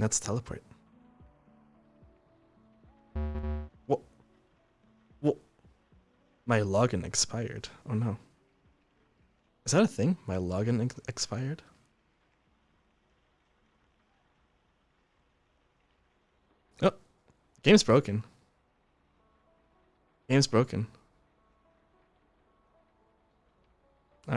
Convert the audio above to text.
Let's teleport. What? What? My login expired. Oh no. Is that a thing? My login ex expired? Oh, game's broken. Game's broken.